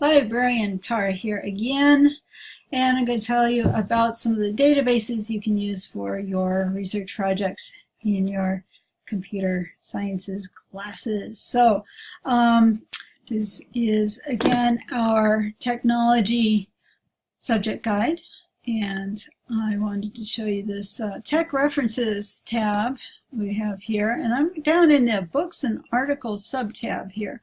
Librarian Tara here again, and I'm going to tell you about some of the databases you can use for your research projects in your computer sciences classes. So um, this is again our technology subject guide, and I wanted to show you this uh, tech references tab we have here, and I'm down in the books and articles sub tab here.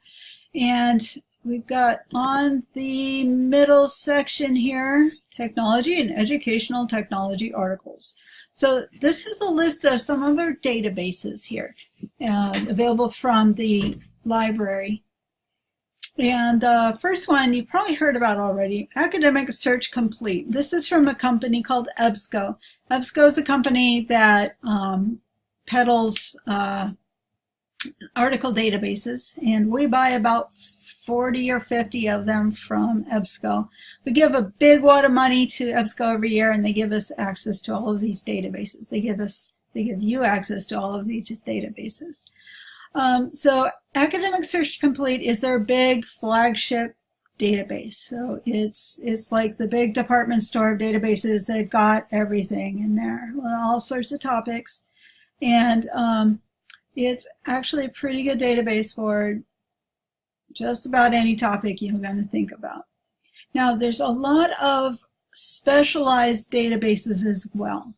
And We've got on the middle section here, technology and educational technology articles. So this is a list of some of our databases here uh, available from the library. And the uh, first one you probably heard about already, Academic Search Complete. This is from a company called EBSCO. EBSCO is a company that um, peddles uh, article databases, and we buy about 40 or 50 of them from EBSCO. We give a big wad of money to EBSCO every year and they give us access to all of these databases. They give us, they give you access to all of these databases. Um, so Academic Search Complete is their big flagship database. So it's it's like the big department store of databases. They've got everything in there, all sorts of topics. And um, it's actually a pretty good database for just about any topic you're going to think about. Now, there's a lot of specialized databases as well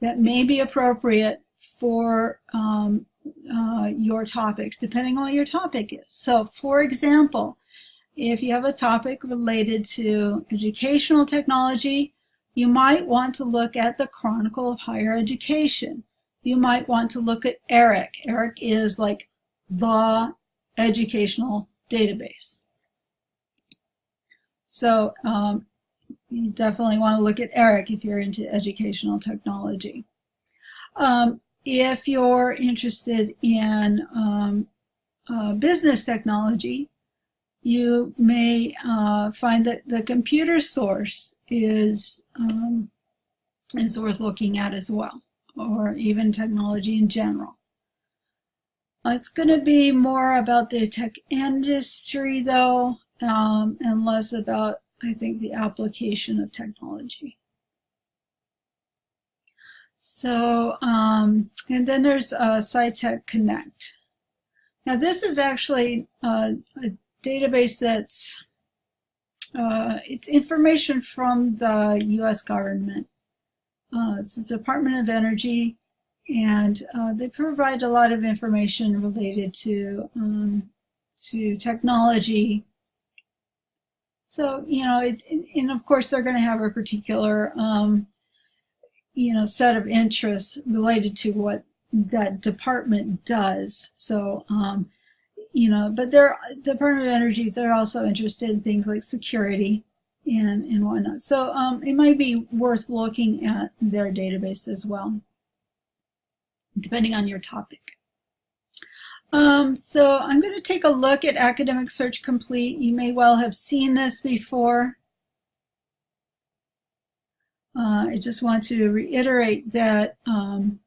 that may be appropriate for um, uh, your topics, depending on what your topic is. So, for example, if you have a topic related to educational technology, you might want to look at the Chronicle of Higher Education. You might want to look at ERIC. ERIC is like the educational database. So um, you definitely want to look at ERIC if you're into educational technology. Um, if you're interested in um, uh, business technology, you may uh, find that the computer source is, um, is worth looking at as well, or even technology in general. It's going to be more about the tech industry, though, um, and less about, I think, the application of technology. So, um, and then there's uh, SciTech Connect. Now, this is actually uh, a database that's uh, it's information from the U.S. government. Uh, it's the Department of Energy and uh, they provide a lot of information related to um, to technology. So you know, it, and of course they're going to have a particular um, you know set of interests related to what that department does. So um, you know, but they're Department of Energy. They're also interested in things like security and and whatnot. So um, it might be worth looking at their database as well depending on your topic. Um, so I'm going to take a look at Academic Search Complete. You may well have seen this before. Uh, I just want to reiterate that um,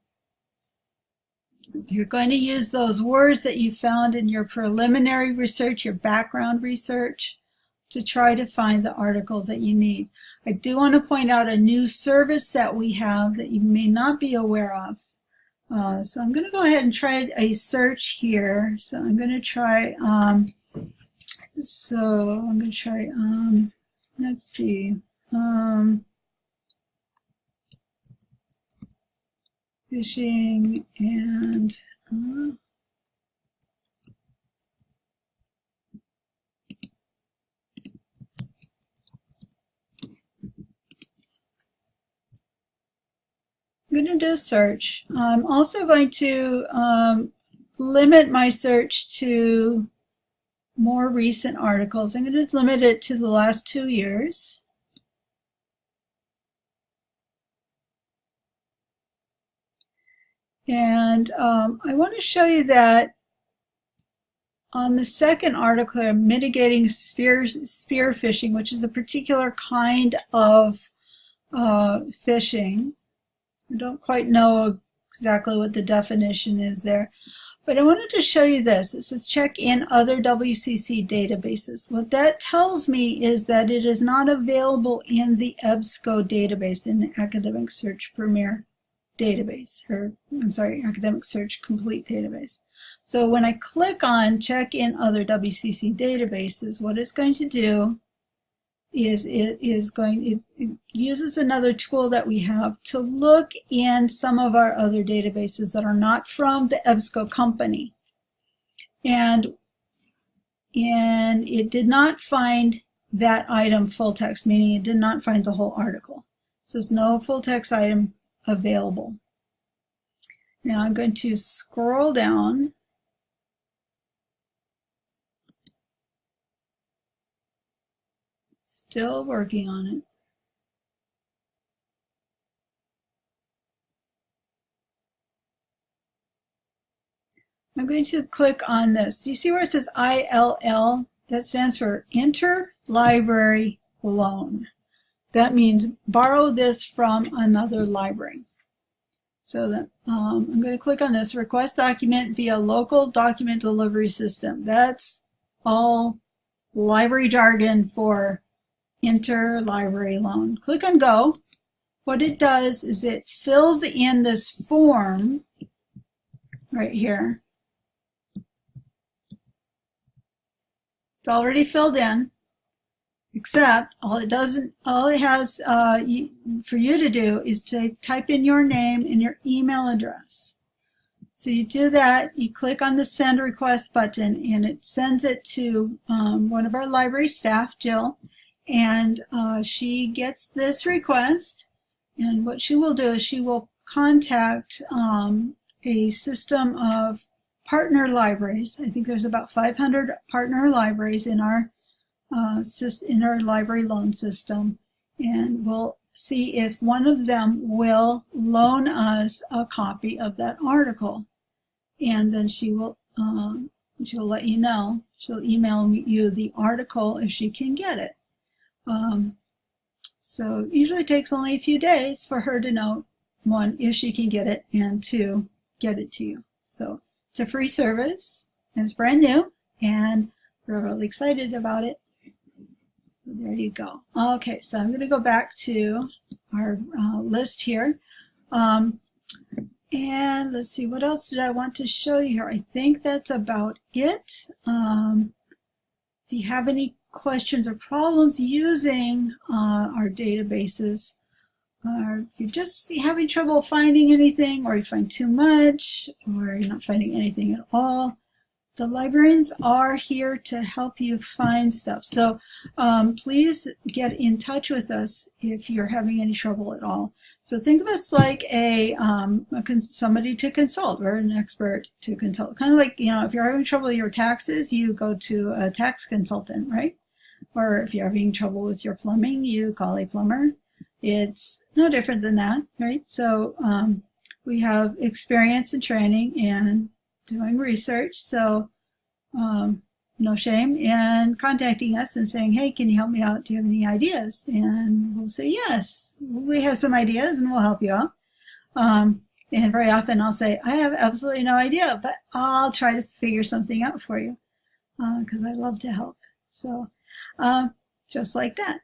you're going to use those words that you found in your preliminary research, your background research, to try to find the articles that you need. I do want to point out a new service that we have that you may not be aware of. Uh, so I'm going to go ahead and try a search here. So I'm going to try, um, so I'm going to try, um, let's see, um, phishing and uh, I'm going to do a search. I'm also going to um, limit my search to more recent articles. I'm going to just limit it to the last two years. And um, I want to show you that on the second article, mitigating spear, spear phishing, which is a particular kind of uh, phishing, I don't quite know exactly what the definition is there. But I wanted to show you this. It says check in other WCC databases. What that tells me is that it is not available in the EBSCO database, in the Academic Search Premier database, or I'm sorry, Academic Search Complete database. So when I click on check in other WCC databases, what it's going to do is it is going, it, it, uses another tool that we have to look in some of our other databases that are not from the EBSCO company. And, and it did not find that item full text, meaning it did not find the whole article. So there's no full text item available. Now I'm going to scroll down Still working on it. I'm going to click on this. Do you see where it says ILL? That stands for Interlibrary Loan. That means borrow this from another library. So that um, I'm going to click on this, request document via local document delivery system. That's all library jargon for interlibrary loan. Click on go. What it does is it fills in this form right here. It's already filled in, except all it doesn't, all it has uh, for you to do is to type in your name and your email address. So you do that, you click on the send request button and it sends it to um, one of our library staff, Jill, and uh, she gets this request and what she will do is she will contact um, a system of partner libraries. I think there's about 500 partner libraries in our uh, in our library loan system. And we'll see if one of them will loan us a copy of that article. And then she will uh, she'll let you know. She'll email you the article if she can get it um, so it usually takes only a few days for her to know, one, if she can get it, and two, get it to you. So it's a free service, and it's brand new, and we're really excited about it. So there you go. Okay, so I'm going to go back to our uh, list here. Um, and let's see, what else did I want to show you here? I think that's about it. Um, if you have any questions or problems using uh, our databases, or you're just having trouble finding anything, or you find too much, or you're not finding anything at all, the librarians are here to help you find stuff. So um, please get in touch with us if you're having any trouble at all. So think of us like a, um, a somebody to consult. We're an expert to consult. Kind of like, you know, if you're having trouble with your taxes, you go to a tax consultant, right? Or if you're having trouble with your plumbing, you call a plumber. It's no different than that, right? So um, we have experience and training and doing research. So um, no shame in contacting us and saying, hey, can you help me out? Do you have any ideas? And we'll say, yes, we have some ideas and we'll help you out. Um, and very often I'll say, I have absolutely no idea, but I'll try to figure something out for you because uh, I love to help. So um, just like that.